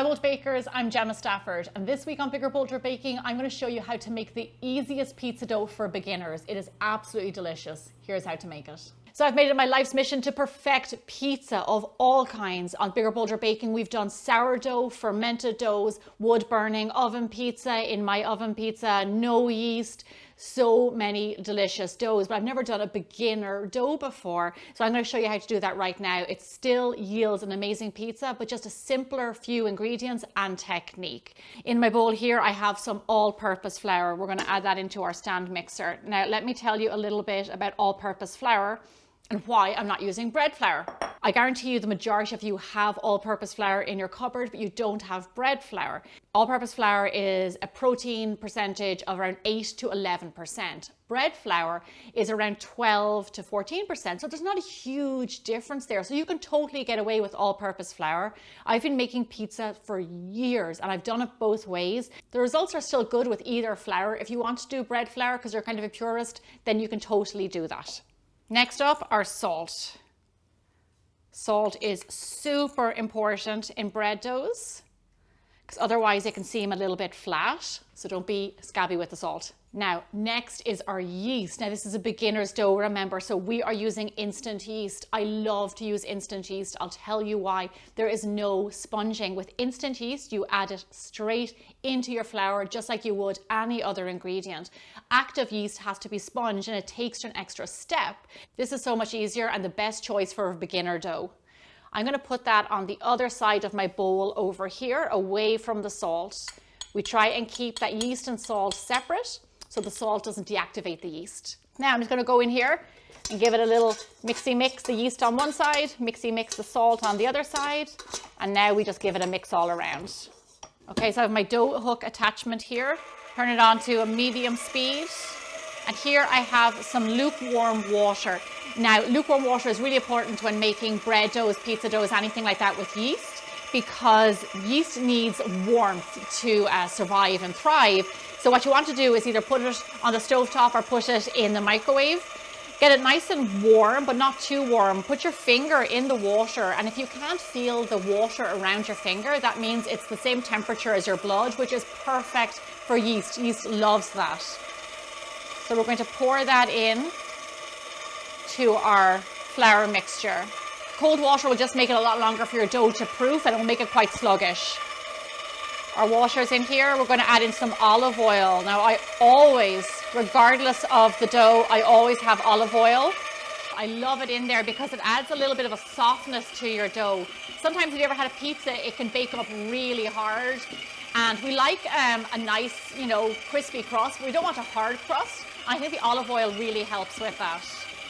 Hi Bold Bakers, I'm Gemma Stafford and this week on Bigger Bolder Baking I'm going to show you how to make the easiest pizza dough for beginners. It is absolutely delicious. Here's how to make it. So I've made it my life's mission to perfect pizza of all kinds. On Bigger Bolder Baking, we've done sourdough, fermented doughs, wood burning, oven pizza, in my oven pizza, no yeast, so many delicious doughs, but I've never done a beginner dough before. So I'm gonna show you how to do that right now. It still yields an amazing pizza, but just a simpler few ingredients and technique. In my bowl here, I have some all-purpose flour. We're gonna add that into our stand mixer. Now, let me tell you a little bit about all-purpose flour and why I'm not using bread flour. I guarantee you the majority of you have all-purpose flour in your cupboard, but you don't have bread flour. All-purpose flour is a protein percentage of around 8 to 11%. Bread flour is around 12 to 14%, so there's not a huge difference there. So you can totally get away with all-purpose flour. I've been making pizza for years and I've done it both ways. The results are still good with either flour. If you want to do bread flour because you're kind of a purist, then you can totally do that. Next up are salt. Salt is super important in bread doughs because otherwise it can seem a little bit flat. So don't be scabby with the salt. Now, next is our yeast. Now, this is a beginner's dough, remember, so we are using instant yeast. I love to use instant yeast. I'll tell you why. There is no sponging. With instant yeast, you add it straight into your flour, just like you would any other ingredient. Active yeast has to be sponged and it takes an extra step. This is so much easier and the best choice for a beginner dough. I'm gonna put that on the other side of my bowl over here, away from the salt. We try and keep that yeast and salt separate so the salt doesn't deactivate the yeast. Now I'm just going to go in here and give it a little mixy mix the yeast on one side, mixy mix the salt on the other side, and now we just give it a mix all around. Okay, so I have my dough hook attachment here. Turn it on to a medium speed. And here I have some lukewarm water. Now, lukewarm water is really important when making bread doughs, pizza doughs, anything like that with yeast, because yeast needs warmth to uh, survive and thrive. So what you want to do is either put it on the stove top or put it in the microwave. Get it nice and warm, but not too warm. Put your finger in the water, and if you can't feel the water around your finger, that means it's the same temperature as your blood, which is perfect for yeast. Yeast loves that. So we're going to pour that in to our flour mixture. Cold water will just make it a lot longer for your dough to proof and it will make it quite sluggish our water's in here. We're going to add in some olive oil. Now I always, regardless of the dough, I always have olive oil. I love it in there because it adds a little bit of a softness to your dough. Sometimes if you ever had a pizza, it can bake up really hard. And we like um, a nice, you know, crispy crust. We don't want a hard crust. I think the olive oil really helps with that.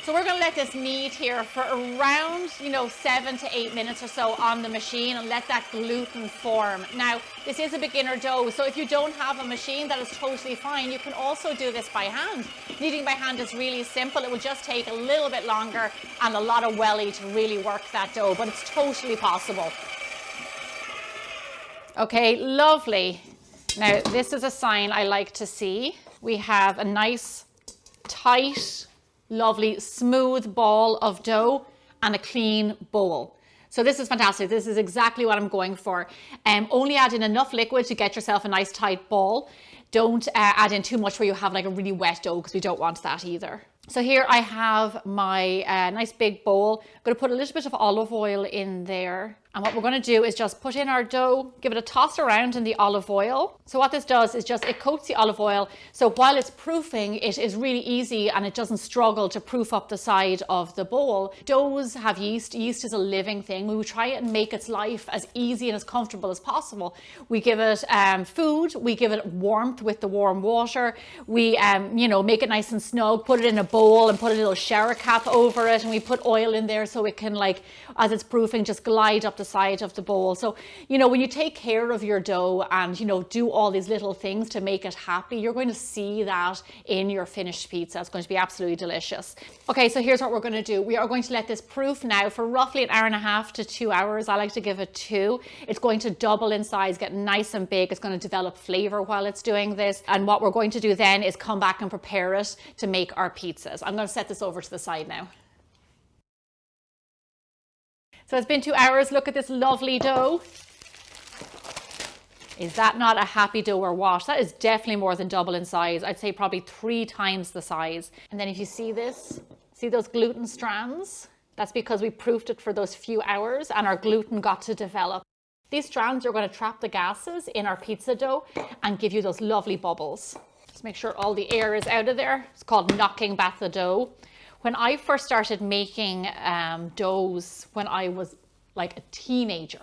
So we're going to let this knead here for around, you know, seven to eight minutes or so on the machine and let that gluten form. Now, this is a beginner dough, so if you don't have a machine, that is totally fine. You can also do this by hand. Kneading by hand is really simple. It will just take a little bit longer and a lot of welly to really work that dough, but it's totally possible. Okay, lovely. Now, this is a sign I like to see. We have a nice, tight, lovely smooth ball of dough and a clean bowl. So this is fantastic. This is exactly what I'm going for. Um, only add in enough liquid to get yourself a nice tight ball. Don't uh, add in too much where you have like a really wet dough because we don't want that either. So here I have my uh, nice big bowl. I'm going to put a little bit of olive oil in there. And what we're going to do is just put in our dough, give it a toss around in the olive oil. So what this does is just, it coats the olive oil. So while it's proofing, it is really easy and it doesn't struggle to proof up the side of the bowl. Doughs have yeast. Yeast is a living thing. We try and make its life as easy and as comfortable as possible. We give it um, food. We give it warmth with the warm water. We, um, you know, make it nice and snug, put it in a bowl and put a little shower cap over it. And we put oil in there so it can like, as it's proofing, just glide up the side of the bowl. So, you know, when you take care of your dough and, you know, do all these little things to make it happy, you're going to see that in your finished pizza. It's going to be absolutely delicious. Okay, so here's what we're going to do. We are going to let this proof now for roughly an hour and a half to two hours. I like to give it two. It's going to double in size, get nice and big. It's going to develop flavor while it's doing this. And what we're going to do then is come back and prepare it to make our pizzas. I'm going to set this over to the side now. So it's been two hours. Look at this lovely dough. Is that not a happy dough or what? That is definitely more than double in size. I'd say probably three times the size. And then if you see this, see those gluten strands? That's because we proofed it for those few hours and our gluten got to develop. These strands are going to trap the gases in our pizza dough and give you those lovely bubbles. Just make sure all the air is out of there. It's called knocking back the dough. When I first started making um, doughs when I was like a teenager,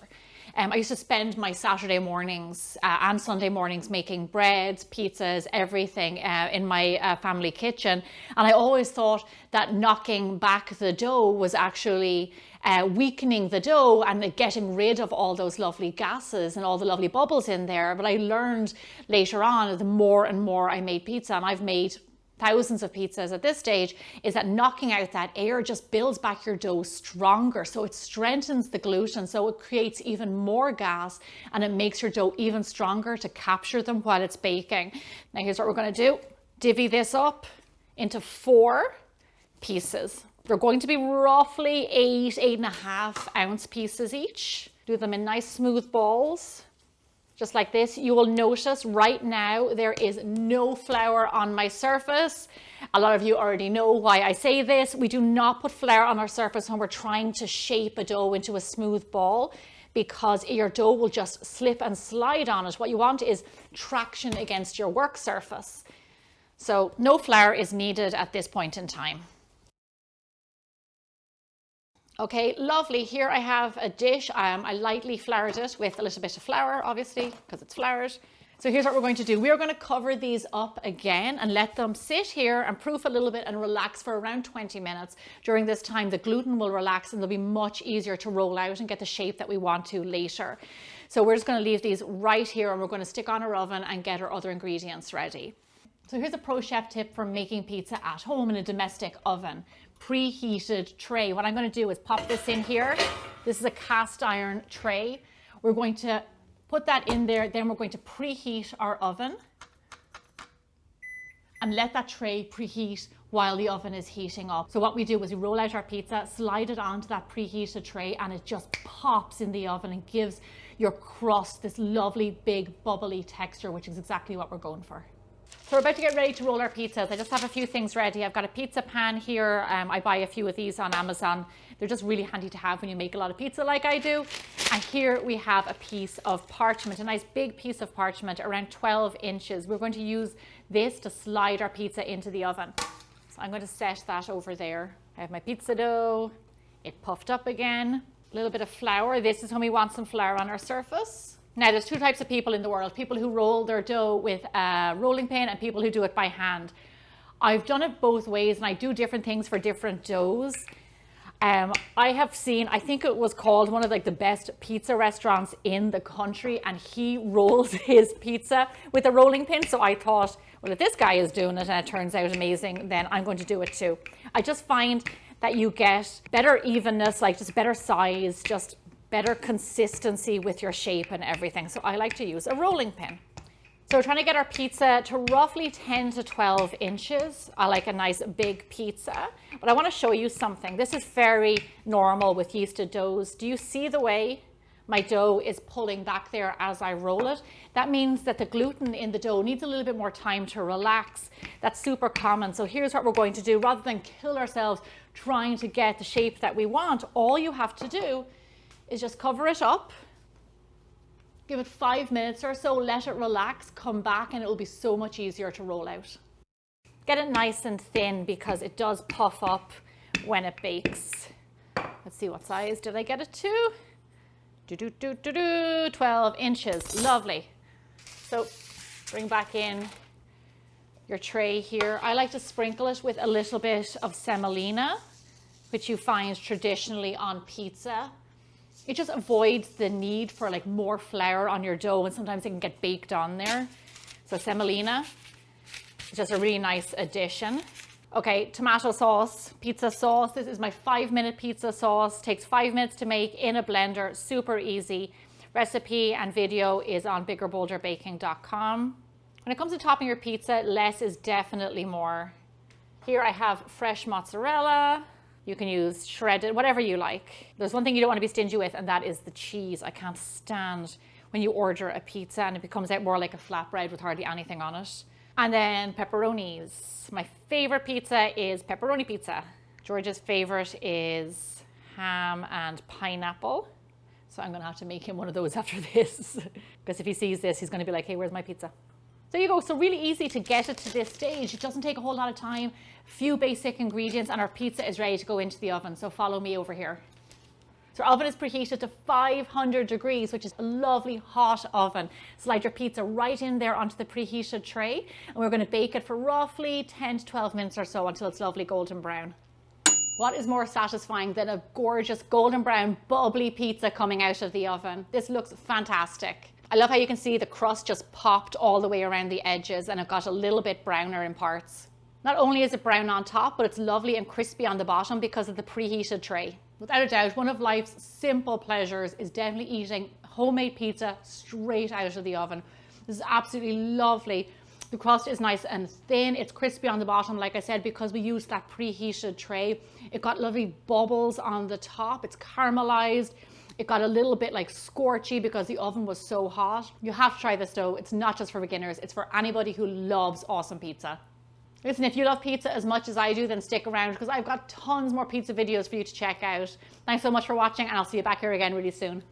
um, I used to spend my Saturday mornings uh, and Sunday mornings making breads, pizzas, everything uh, in my uh, family kitchen. And I always thought that knocking back the dough was actually uh, weakening the dough and getting rid of all those lovely gases and all the lovely bubbles in there. But I learned later on, the more and more I made pizza, and I've made thousands of pizzas at this stage is that knocking out that air just builds back your dough stronger. So it strengthens the gluten. So it creates even more gas and it makes your dough even stronger to capture them while it's baking. Now here's what we're going to do. Divvy this up into four pieces. They're going to be roughly eight, eight and a half ounce pieces each. Do them in nice smooth balls just like this. You will notice right now there is no flour on my surface. A lot of you already know why I say this. We do not put flour on our surface when we're trying to shape a dough into a smooth ball because your dough will just slip and slide on it. What you want is traction against your work surface. So no flour is needed at this point in time. Okay, lovely. Here I have a dish. Um, I lightly floured it with a little bit of flour, obviously, because it's floured. So here's what we're going to do. We are going to cover these up again and let them sit here and proof a little bit and relax for around 20 minutes. During this time, the gluten will relax and they'll be much easier to roll out and get the shape that we want to later. So we're just going to leave these right here and we're going to stick on our oven and get our other ingredients ready. So here's a pro chef tip for making pizza at home in a domestic oven preheated tray. What I'm going to do is pop this in here. This is a cast iron tray. We're going to put that in there. Then we're going to preheat our oven and let that tray preheat while the oven is heating up. So what we do is we roll out our pizza, slide it onto that preheated tray and it just pops in the oven and gives your crust this lovely big bubbly texture, which is exactly what we're going for. So we're about to get ready to roll our pizzas. I just have a few things ready. I've got a pizza pan here. Um, I buy a few of these on Amazon. They're just really handy to have when you make a lot of pizza like I do. And here we have a piece of parchment, a nice big piece of parchment, around 12 inches. We're going to use this to slide our pizza into the oven. So I'm going to set that over there. I have my pizza dough. It puffed up again. A little bit of flour. This is when we want some flour on our surface. Now, there's two types of people in the world, people who roll their dough with a rolling pin and people who do it by hand. I've done it both ways and I do different things for different doughs. Um, I have seen, I think it was called one of like the best pizza restaurants in the country and he rolls his pizza with a rolling pin. So I thought, well, if this guy is doing it and it turns out amazing, then I'm going to do it too. I just find that you get better evenness, like just better size, just better consistency with your shape and everything. So I like to use a rolling pin. So we're trying to get our pizza to roughly 10 to 12 inches. I like a nice big pizza, but I want to show you something. This is very normal with yeasted doughs. Do you see the way my dough is pulling back there as I roll it? That means that the gluten in the dough needs a little bit more time to relax. That's super common. So here's what we're going to do. Rather than kill ourselves trying to get the shape that we want, all you have to do is just cover it up, give it five minutes or so, let it relax, come back and it will be so much easier to roll out. Get it nice and thin because it does puff up when it bakes. Let's see what size did I get it to? Do, do, do, do, do, 12 inches, lovely. So bring back in your tray here. I like to sprinkle it with a little bit of semolina, which you find traditionally on pizza it just avoids the need for like more flour on your dough and sometimes it can get baked on there. So semolina, just a really nice addition. Okay, tomato sauce, pizza sauce. This is my five minute pizza sauce. Takes five minutes to make in a blender, super easy. Recipe and video is on biggerbolderbaking.com. When it comes to topping your pizza, less is definitely more. Here I have fresh mozzarella, you can use shredded, whatever you like. There's one thing you don't want to be stingy with, and that is the cheese. I can't stand when you order a pizza and it becomes out more like a flatbread with hardly anything on it. And then pepperonis. My favorite pizza is pepperoni pizza. George's favorite is ham and pineapple. So I'm gonna have to make him one of those after this. because if he sees this, he's gonna be like, hey, where's my pizza? There you go, so really easy to get it to this stage. It doesn't take a whole lot of time, few basic ingredients and our pizza is ready to go into the oven. So follow me over here. So our oven is preheated to 500 degrees, which is a lovely hot oven. Slide your pizza right in there onto the preheated tray. And we're gonna bake it for roughly 10 to 12 minutes or so until it's lovely golden brown. What is more satisfying than a gorgeous golden brown bubbly pizza coming out of the oven? This looks fantastic. I love how you can see the crust just popped all the way around the edges and it got a little bit browner in parts. Not only is it brown on top, but it's lovely and crispy on the bottom because of the preheated tray. Without a doubt, one of life's simple pleasures is definitely eating homemade pizza straight out of the oven. This is absolutely lovely. The crust is nice and thin. It's crispy on the bottom, like I said, because we used that preheated tray. It got lovely bubbles on the top. It's caramelized. It got a little bit like scorchy because the oven was so hot. You have to try this dough. It's not just for beginners. It's for anybody who loves awesome pizza. Listen, if you love pizza as much as I do, then stick around because I've got tons more pizza videos for you to check out. Thanks so much for watching and I'll see you back here again really soon.